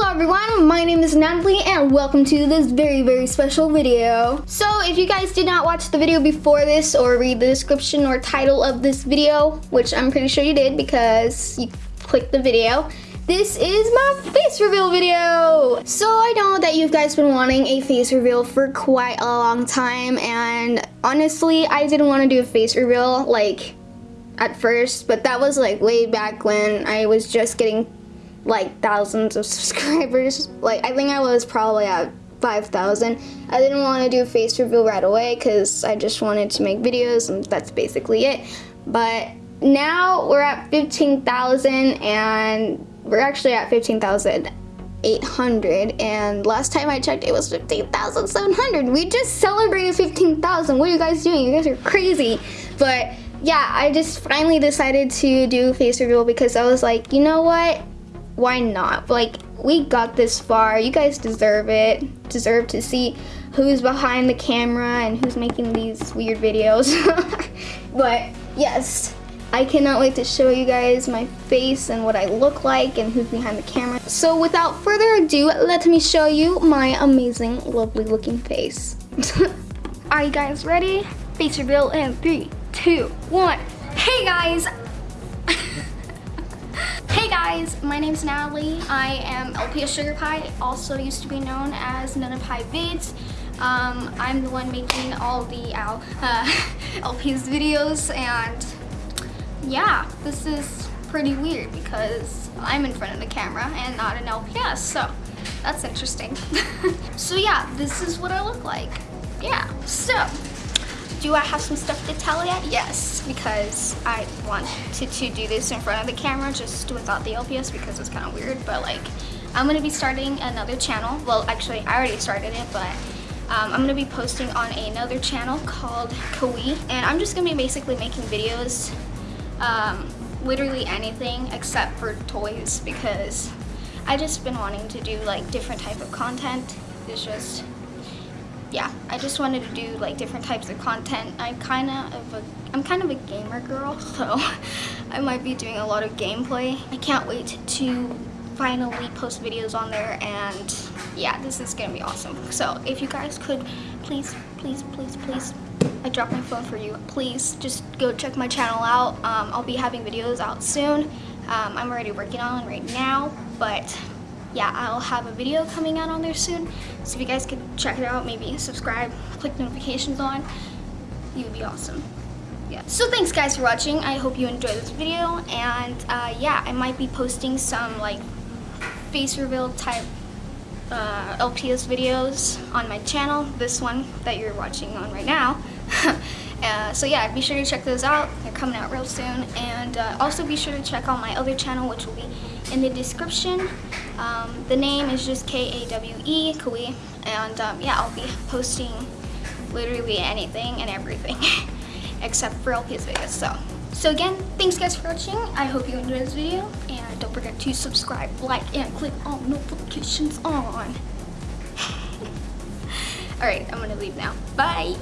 Hello everyone, my name is Natalie and welcome to this very very special video. So if you guys did not watch the video before this or read the description or title of this video, which I'm pretty sure you did because you clicked the video, this is my face reveal video. So I know that you guys been wanting a face reveal for quite a long time and honestly I didn't want to do a face reveal like at first but that was like way back when I was just getting like thousands of subscribers. Like I think I was probably at 5,000. I didn't want to do a face reveal right away because I just wanted to make videos and that's basically it. But now we're at 15,000 and we're actually at 15,800 and last time I checked it was 15,700. We just celebrated 15,000. What are you guys doing? You guys are crazy. But yeah, I just finally decided to do face reveal because I was like, you know what? Why not? Like, we got this far. You guys deserve it. Deserve to see who's behind the camera and who's making these weird videos. but yes, I cannot wait to show you guys my face and what I look like and who's behind the camera. So without further ado, let me show you my amazing, lovely looking face. Are you guys ready? Face reveal in three, two, one. Hey guys, guys, my name is Natalie. I am LPS Sugar Pie, also used to be known as Nana Pie Vids. Um, I'm the one making all the uh, LPS videos and yeah, this is pretty weird because I'm in front of the camera and not an LPS, so that's interesting. so yeah, this is what I look like. Yeah, so do I have some stuff to tell yet? Yes, because I wanted to do this in front of the camera just without the LPS because it's kind of weird, but like I'm gonna be starting another channel. Well, actually, I already started it, but um, I'm gonna be posting on another channel called Kawi, and I'm just gonna be basically making videos, um, literally anything except for toys because I just been wanting to do like different type of content. It's just yeah, I just wanted to do like different types of content. I kind of a, I'm kind of a gamer girl, so I might be doing a lot of gameplay. I can't wait to finally post videos on there and yeah, this is gonna be awesome. So if you guys could please, please, please, please, I dropped my phone for you. Please just go check my channel out. Um, I'll be having videos out soon. Um, I'm already working on right now, but yeah, I'll have a video coming out on there soon. So if you guys could check it out, maybe subscribe, click notifications on, you would be awesome. Yeah. So thanks guys for watching. I hope you enjoyed this video. And uh, yeah, I might be posting some like face reveal type uh, LPS videos on my channel. This one that you're watching on right now. Uh, so yeah, be sure to check those out. They're coming out real soon. And uh, also be sure to check out my other channel, which will be in the description. Um, the name is just K-A-W-E. And um, yeah, I'll be posting literally anything and everything except for LPS videos. So, so again, thanks guys for watching. I hope you enjoyed this video. And don't forget to subscribe, like, and click all notifications on. Alright, I'm gonna leave now. Bye!